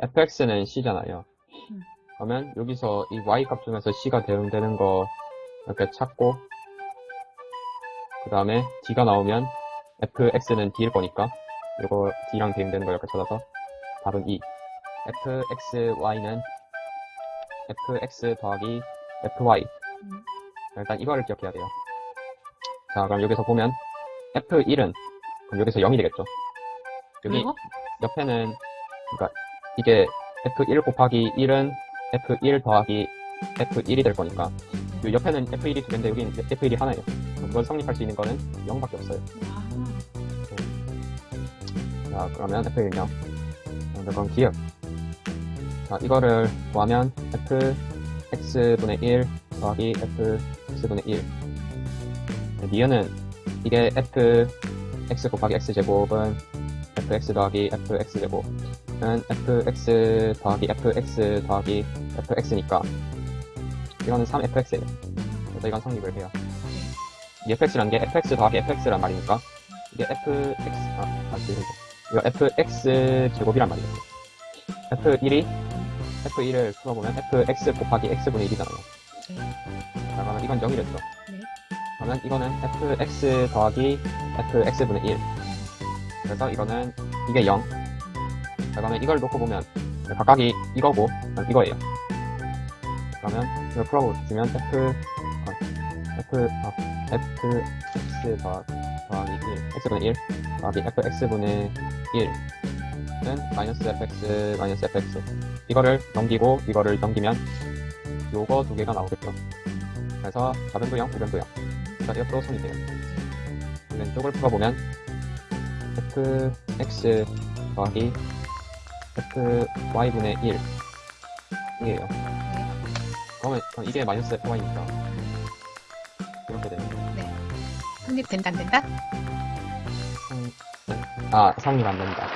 fx는 c잖아요. 음. 그러면 여기서 이 y 값 중에서 c가 대응되는 거 이렇게 찾고 그 다음에 d가 나오면 fx는 d일 거니까 이거 d랑 대응되는 거 이렇게 찾아서 답은 2 fxy는 fx 더하기 fy 음. 일단 이거를 기억해야 돼요 자 그럼 여기서 보면 f1은 그럼 여기서 0이 되겠죠 여기 그리고 옆에는 그러니까 이게 f1 곱하기 1은 f1 더하기 f1이 될 거니까 요 옆에는 f1이 두 개인데 여기는 f1이 하나예요. 그걸 성립할 수 있는 거는 0밖에 없어요. 와, 자 그러면 f1 0 그럼 기억. 자 이거를 구하면 f x분의 1 더하기 f x분의 1 니은은 이게 f x 곱하기 x 제곱은 fx 더하기 fx 제곱은 fx 더하기 fx 더하기 fx니까 이거는 3fx예요 그래서 이건 성립을 해요 이 fx라는 게 fx 더하기 fx란 말이니까 이게 fx 아, 아 죄송해요 이거 fx 제곱이란 말이에요. f1이 f1을 풀어보면 fx 곱하기 x분의 1이잖아요. 네. 자, 그러면 이건 0이 됐죠. 네. 그러면 이거는 fx 더하기 fx분의 1. 그래서 이거는 이게 0. 자, 그러면 이걸 놓고 보면 각각이 이거고 이거예요. 그러면 이걸 풀어보시면 f 어, f 어, fx 더, 더하기 1 x분의 1 더하기 fx분의 1은 마이너스 fx 마이너스 fx 이거를 넘기고 이거를 넘기면 요거 두 개가 나오겠죠 그래서 좌변도 0, 우변도 0 그래서 옆으로 손이 돼요 왼쪽을 풀어보면 fx 더하기 fy분의 1 이에요 그러면 그럼 이게 마이너스 fy니까 이렇게 되는 거예요 네. 성립된다, 안 된다? 성- 아 성립 안 된다